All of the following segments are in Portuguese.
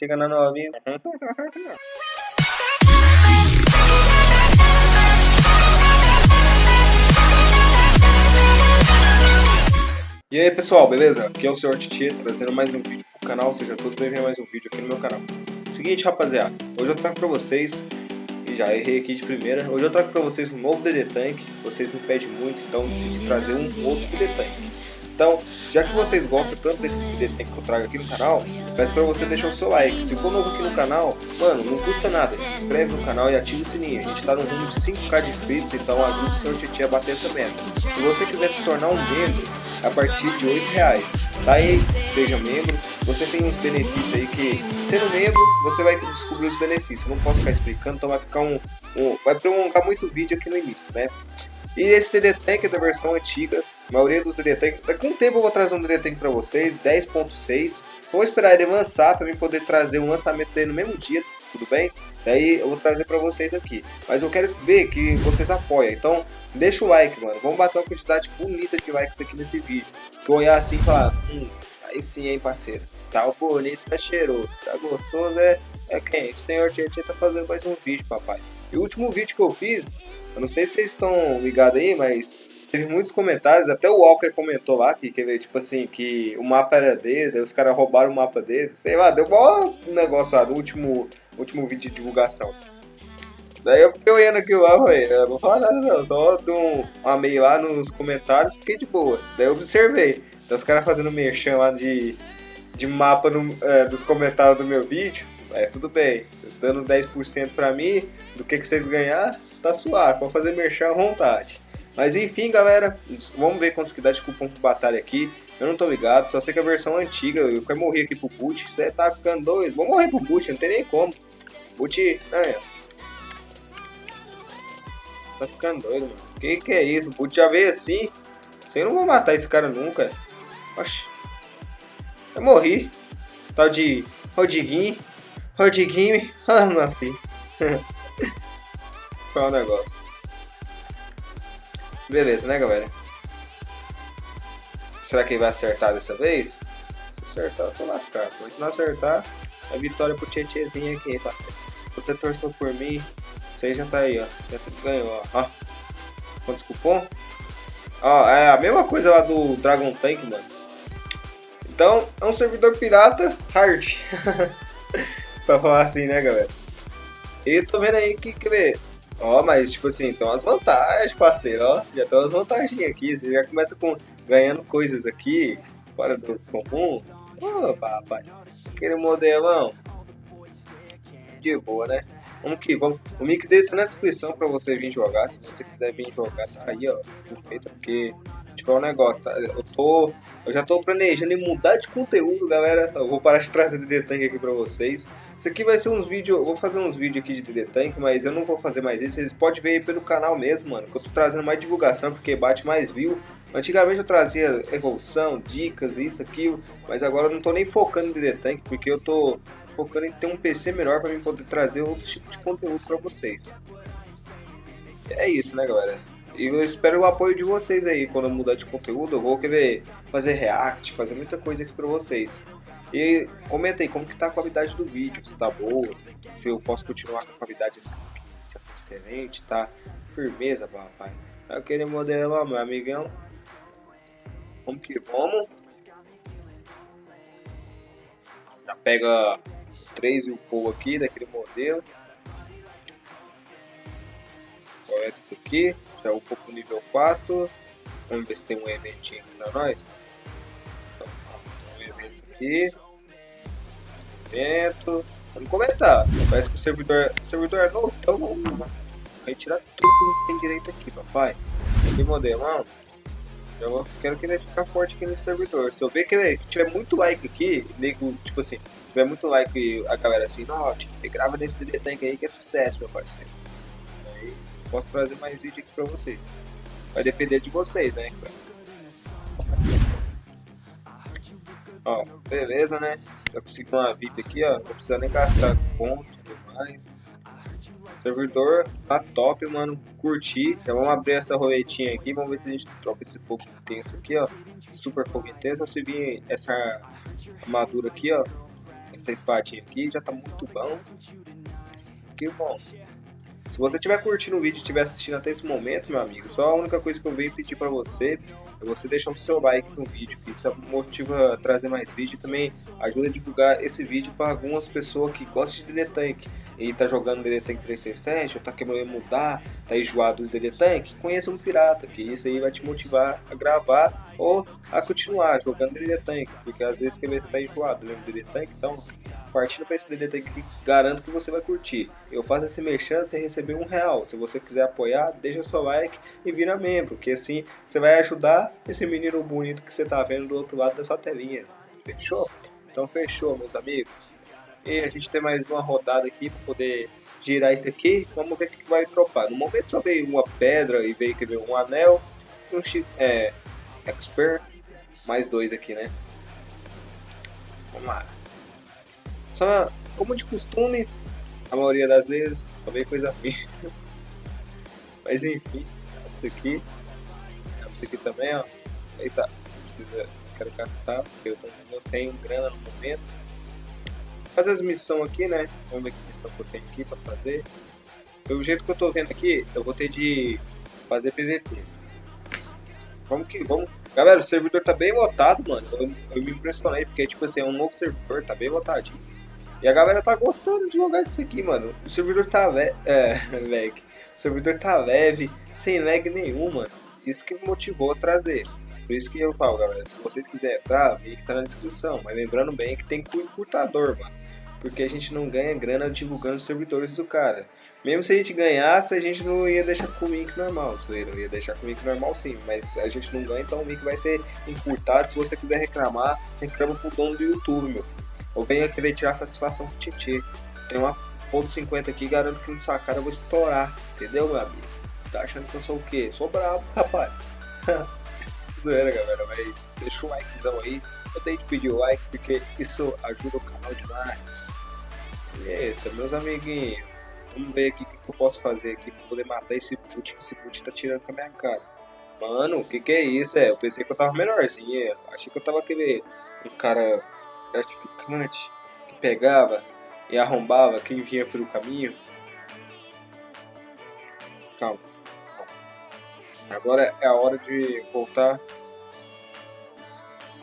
chega na novinha. E aí pessoal, beleza? Aqui é o Sr. Titi, trazendo mais um vídeo pro canal, seja todos bem-vindos a mais um vídeo aqui no meu canal. Seguinte rapaziada, hoje eu trago pra vocês, e já errei aqui de primeira, hoje eu trago pra vocês um novo DD Tank, vocês me pedem muito, então decidi trazer um outro DD Tank. Então, já que vocês gostam tanto desse DD que eu trago aqui no canal, peço pra você deixar o seu like. Se for novo aqui no canal, mano, não custa nada. Se inscreve no canal e ativa o sininho. A gente tá no rumo de 5k de inscritos, então ajuda o seu Titi a bater essa meta. Se você quiser se tornar um membro, a partir de 8 reais. Tá aí, seja membro. Você tem uns benefícios aí que, sendo membro, você vai descobrir os benefícios. não posso ficar explicando, então vai ficar um, um vai prolongar muito o vídeo aqui no início, né? E esse DD Tank é da versão antiga, a maioria dos DD Tank, daqui um tempo eu vou trazer um DD Tank para vocês, 10.6. Vou esperar ele avançar para mim poder trazer um lançamento dele no mesmo dia, tudo bem? Daí eu vou trazer para vocês aqui. Mas eu quero ver que vocês apoiam, então deixa o like, mano. Vamos bater uma quantidade bonita de likes aqui nesse vídeo. Que olhar assim e falar, hum, aí sim, hein, parceiro. Tá bonito, tá cheiroso, tá gostoso, é, é quem? O senhor Tietchan tá fazendo mais um vídeo, papai. E o último vídeo que eu fiz, eu não sei se vocês estão ligados aí, mas teve muitos comentários, até o Walker comentou lá que, que tipo assim, que o mapa era dele, os caras roubaram o mapa dele, sei lá, deu um negócio lá no último, último vídeo de divulgação. Daí eu fiquei olhando aquilo lá, velho, não vou falar nada não, só dou um lá nos comentários, fiquei de boa. Daí eu observei, então, os caras fazendo merchan lá de, de mapa no, é, dos comentários do meu vídeo, é tudo bem, dando 10% pra mim, do que, que vocês ganhar, tá suave, pode fazer merchan à vontade. Mas enfim, galera, vamos ver quantos que dá de cupom pro batalha aqui. Eu não tô ligado, só sei que a versão antiga, eu quero morrer aqui pro boot. Você tá ficando doido? Vou morrer pro boot, não tem nem como. Boot, é. Tá ficando doido, mano. Que que é isso? Boot já veio assim. Você não vou matar esse cara nunca. Oxi. Eu morri. Tal de Rodriguinho. Rodriguinho. Ah, meu filho. Qual é o negócio? Beleza, né, galera? Será que ele vai acertar dessa vez? Se acertar, eu tô lascado. Se não acertar, é vitória pro Tietezinho aqui, parceiro. Você torceu por mim, você já tá aí, ó. Já ganhou, ó. ó. Quantos cupom? Ó, é a mesma coisa lá do Dragon Tank, mano. Então, é um servidor pirata hard. pra falar assim, né, galera? E tô vendo aí que, quer ver, Ó, mas tipo assim, tem umas vantagens, parceiro, ó. Já tem umas vantagens aqui. Você já começa com ganhando coisas aqui, fora do comum. Ô, papai. Aquele modelão. De boa, né? Vamos que vamos. O link dele tá na descrição pra você vir jogar. Se você quiser vir jogar, tá aí, ó. Perfeito, porque tipo, é um negócio, tá? Eu tô. Eu já tô planejando em mudar de conteúdo, galera. Eu vou parar de trazer DD Tank aqui pra vocês. Isso aqui vai ser uns vídeos, eu vou fazer uns vídeos aqui de DD Tank, mas eu não vou fazer mais isso. Vocês podem ver aí pelo canal mesmo, mano, que eu tô trazendo mais divulgação, porque bate mais view. Antigamente eu trazia evolução, dicas, isso, aquilo, mas agora eu não tô nem focando em DD Tank, porque eu tô focando em ter um PC melhor para mim poder trazer outros tipos de conteúdo para vocês. É isso, né, galera? E eu espero o apoio de vocês aí. Quando eu mudar de conteúdo, eu vou querer fazer react, fazer muita coisa aqui pra vocês. E comenta aí como que tá a qualidade do vídeo, se tá boa, se eu posso continuar com a qualidade assim, que tá excelente, tá? Firmeza, papai. Aquele modelo, meu amigão. Vamos que vamos. Já pega 3 e o Paul aqui daquele modelo. É esse aqui? Já upou pro nível 4. Vamos ver se tem um eventinho pra nós. Então, um evento aqui. Evento. Vamos comentar. Parece que o servidor, o servidor é novo, então vamos retirar tudo que tem direito aqui, papai. Que modelão. Eu quero que ele fique forte aqui nesse servidor. Se eu ver que ele tiver muito like aqui, nego, tipo assim, tiver muito like a galera assim, não, tipo, grava nesse DD Tank aí que é sucesso, meu parceiro. Aí posso trazer mais vídeo aqui pra vocês. Vai depender de vocês, né? Ó, beleza, né? Já consegui uma VIP aqui, ó. Não precisa nem gastar ponto e tudo mais. Servidor tá top, mano. Curti. Então vamos abrir essa roletinha aqui. Vamos ver se a gente troca esse fogo intenso aqui, ó. Super fogo intenso. Se vir essa armadura aqui, ó. essa espadinha aqui, já tá muito bom. Que bom. Se você estiver curtindo o vídeo e estiver assistindo até esse momento, meu amigo, só a única coisa que eu venho pedir para você é você deixar o seu like no vídeo, que isso motiva a trazer mais vídeo e também ajuda a divulgar esse vídeo para algumas pessoas que gostam de DD Tank e tá jogando DD Tank 337 ou tá querendo mudar, tá enjoado do DD Tank, conheça um pirata, que isso aí vai te motivar a gravar ou a continuar jogando DD Tank, porque às vezes você tá enjoado mesmo DD Tank, então partindo para esse DD Tank garanto que você vai curtir. Eu faço esse merchan, você receber um real. Se você quiser apoiar, deixa seu like e vira membro, que assim você vai ajudar esse menino bonito que você tá vendo do outro lado da sua telinha. Fechou? Então fechou, meus amigos. E a gente tem mais uma rodada aqui para poder girar isso aqui. Vamos ver o que vai dropar. No momento só veio uma pedra e veio que veio um anel, um X é, Expert, mais dois aqui, né? Vamos lá. Só, como de costume, a maioria das vezes, só vem coisa ruim. Mas enfim, isso aqui. Isso aqui também, ó. Eita, precisa, quero gastar, porque eu não tenho grana no momento fazer as missões aqui, né? Vamos ver que missão que eu tenho aqui pra fazer. Pelo jeito que eu tô vendo aqui, eu vou ter de fazer PVP. Vamos que vamos. Galera, o servidor tá bem lotado, mano. Eu, eu me impressionei, porque tipo assim, é um novo servidor, tá bem lotadinho. E a galera tá gostando de jogar disso aqui, mano. O servidor tá ve é, lag. O servidor tá leve, sem lag nenhum, mano. Isso que me motivou a trazer. Por isso que eu falo, galera, se vocês quiserem entrar, o link tá na descrição. Mas lembrando bem que tem com encurtador, mano. Porque a gente não ganha grana divulgando os servidores do cara. Mesmo se a gente ganhasse, a gente não ia deixar com o link normal. Não ia deixar com o link normal sim, mas a gente não ganha, então o link vai ser encurtado. Se você quiser reclamar, reclama pro dono do YouTube, meu. Ou venha querer tirar satisfação com o. Tem uma ponto .50 aqui, garanto que na sua cara eu vou estourar. Entendeu, meu amigo? Tá achando que eu sou o quê? Sou bravo, rapaz. Zoeira, galera, mas deixa o likezão aí. Eu tenho que pedir o like porque isso ajuda o canal demais. Eita, meus amiguinhos, vamos ver aqui o que, eu posso fazer aqui pra poder matar esse boot que esse boot tá tirando com a minha cara. Mano, o que que é isso? É, eu pensei que eu tava melhorzinho, achei que eu tava aquele um cara gratificante que pegava e arrombava quem vinha pelo caminho. Calma. Agora é a hora de voltar.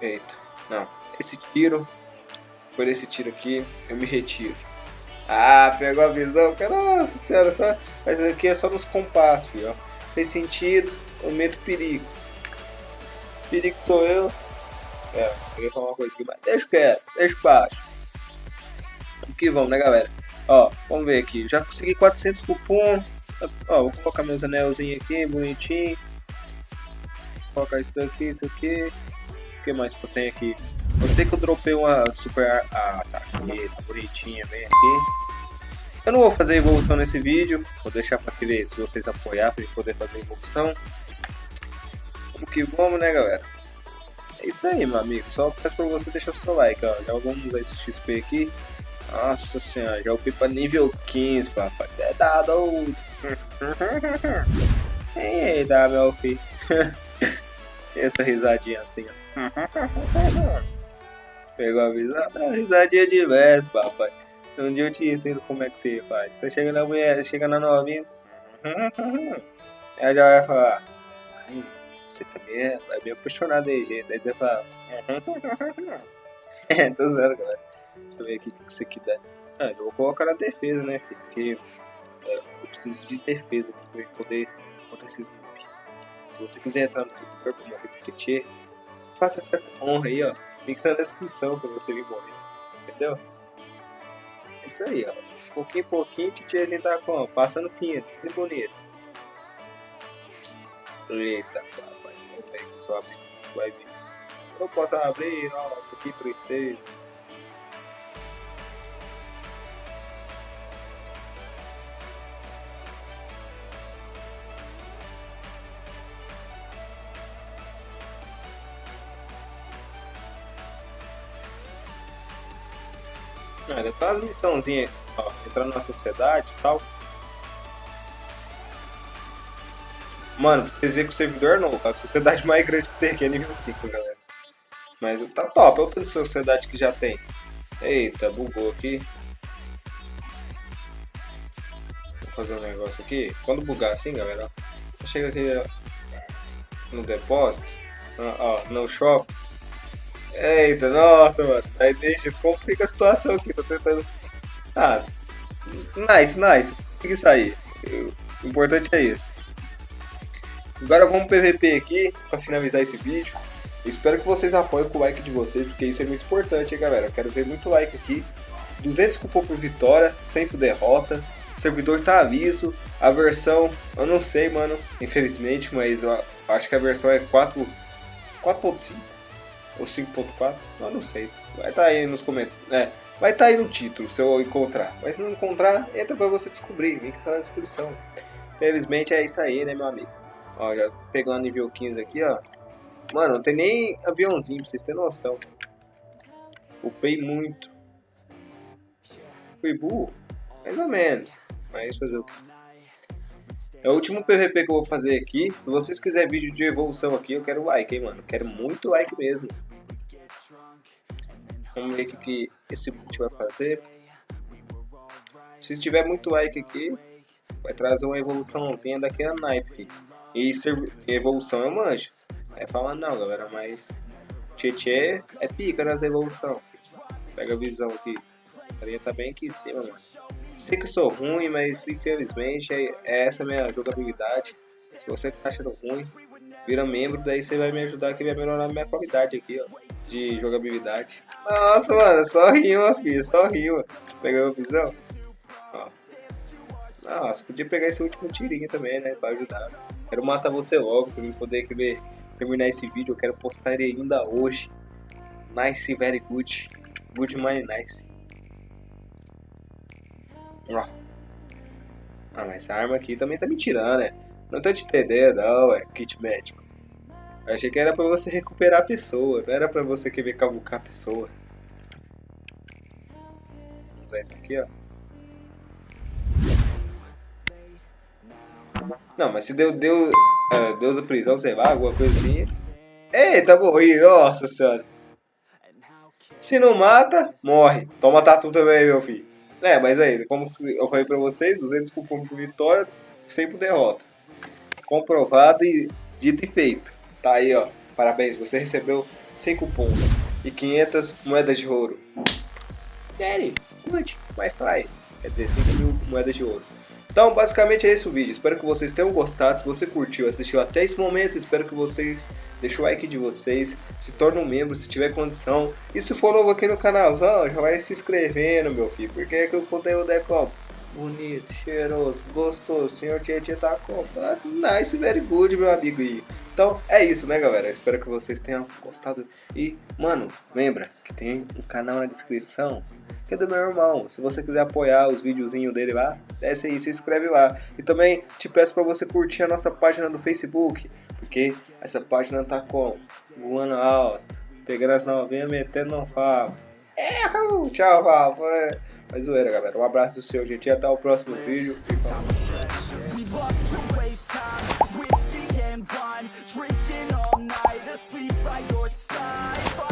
Eita, não. Esse tiro, por esse tiro aqui, eu me retiro. Ah, pegou a visão, cara. Nossa senhora, só... mas aqui é só nos compassos, filho. Fez sentido, eu meto perigo. Perigo sou eu. É, eu ia falar uma coisa aqui, mas deixa quieto, deixa baixo. Vamos que vamos, né, galera? Ó, vamos ver aqui. Já consegui 400 cupom. Ó, vou colocar meus anelzinhos aqui, bonitinho. Vou colocar isso daqui, isso aqui. O que mais que eu tenho aqui? Eu sei que eu dropei uma super... Ah, tá aqui, tá bonitinha, bem aqui. Eu não vou fazer evolução nesse vídeo. Vou deixar pra ver se vocês apoiar pra gente poder fazer evolução. Vamos que vamos, né, galera? É isso aí, meu amigo. Só peço pra você deixar o seu like, ó. Já vamos esse XP aqui. Nossa senhora, já upei pra nível 15, papai. É dado. Ei, dá, meu filho. Essa risadinha assim, ó. Pegou a visão? Uma risadinha de vez, papai. Um dia eu te ensino como é que você faz. Você chega na mulher, chega na novinha. Ela já vai falar. Você também é, é bem apaixonado aí, gente. Aí você fala. É, tô zero, galera. Deixa eu ver aqui o que isso aqui dá. Ah, eu vou colocar na defesa, né, filho? Porque eu preciso de defesa pra poder contra esses. Se você quiser entrar no servidor pra morrer com Tietê, faça essa honra aí, ó. Link na descrição pra você vir morrer. Entendeu? É isso aí, ó. Pouquinho em pouquinho, Tietêzinho tá como? Passando pinha, tudo bonito. Eita, papai. Vamos ver que só abrir isso vai vir. Eu posso abrir, nossa, que tristeza. Olha, tá as missãozinhas, ó, entrar na sociedade e tal. Mano, vocês verem que o servidor é novo, a sociedade mais grande que tem aqui é nível 5, galera. Mas tá top, olha a sociedade que já tem. Eita, bugou aqui. Vou fazer um negócio aqui. Quando bugar assim, galera, chega aqui no depósito, ó, no shop. Eita, nossa, mano. Aí deixa, complica a situação aqui, tô tentando. Ah, nice, nice. Consegui sair. O importante é isso. Agora vamos PVP aqui, pra finalizar esse vídeo. Espero que vocês apoiem com o like de vocês, porque isso é muito importante, hein, galera. Quero ver muito like aqui. 200 cupom por vitória, sempre derrota. O servidor tá aviso. A versão, eu não sei, mano, infelizmente, mas eu acho que a versão é 4.5 ou 5.4, eu não sei. Vai estar tá aí nos comentários, é, vai estar tá aí no título se eu encontrar. Mas se não encontrar, entra para você descobrir, link tá na descrição. Infelizmente é isso aí, né, meu amigo. Ó, já pegando nível 15 aqui, ó. Mano, não tem nem aviãozinho, pra vocês terem noção. Upei muito. Fui burro? Mais ou menos. Mas fazer o que? É o último PVP que eu vou fazer aqui. Se vocês quiserem vídeo de evolução aqui, eu quero like, hein, mano. Quero muito like mesmo. Vamos ver o que, esse boot vai fazer. Se tiver muito like aqui, vai trazer uma evoluçãozinha daquela knife. E evolução eu manjo. É falando não, galera, mas Tietê é pica nas evolução. Pega a visão aqui. A carinha tá bem aqui em cima, mano. Sei que sou ruim, mas infelizmente é, é essa minha jogabilidade. Se você tá achando ruim, vira membro, daí você vai me ajudar aqui, vai melhorar minha qualidade aqui, ó, de jogabilidade. Nossa, mano, só rima, filho, só rima. Pegou a visão? Ó. Nossa, podia pegar esse último tirinho também, né, pra ajudar. Quero matar você logo, pra mim poder ver, terminar esse vídeo, eu quero postar ele ainda hoje. Nice, very good. Good money, nice. Ó. Ah, mas essa arma aqui também tá me tirando, né? Não tô te entendendo, não, é kit médico. Achei que era pra você recuperar a pessoa, não era pra você querer cavucar a pessoa. Vamos usar isso aqui, ó. Não, mas se deu, deu, uh, Deus da prisão, sei lá, alguma coisa assim. Eita, morri, nossa senhora. Se não mata, morre. Toma tatu também, meu filho. É, mas aí, como eu falei pra vocês, 200 cupom por vitória, sempre derrota. Comprovado e dito e feito. Tá aí, ó. Parabéns, você recebeu 100 cupons e 500 moedas de ouro. Very good, my fly. Quer dizer, 5 mil moedas de ouro. Então, basicamente é esse o vídeo. Espero que vocês tenham gostado. Se você curtiu, assistiu até esse momento, espero que vocês deixem o like de vocês, se tornem um membro se tiver condição. E se for novo aqui no canalzão, já vai se inscrevendo, meu filho, porque é que o conteúdo é como? Bonito, cheiroso, gostoso, senhor Tietchan tá comprado. Nice, very good, meu amigo. E, então, é isso, né, galera? Espero que vocês tenham gostado. E, mano, lembra que tem um canal na descrição que é do meu irmão. Se você quiser apoiar os videozinhos dele lá, desce aí, se inscreve lá. E também te peço para você curtir a nossa página do Facebook, porque essa página tá com voando alto, pegando as novinhas, metendo no favo. É, tchau, favo. É. Mas zoeira, galera. Um abraço do seu, gente, e até o próximo vídeo. E wine Drinking all night, asleep by your side.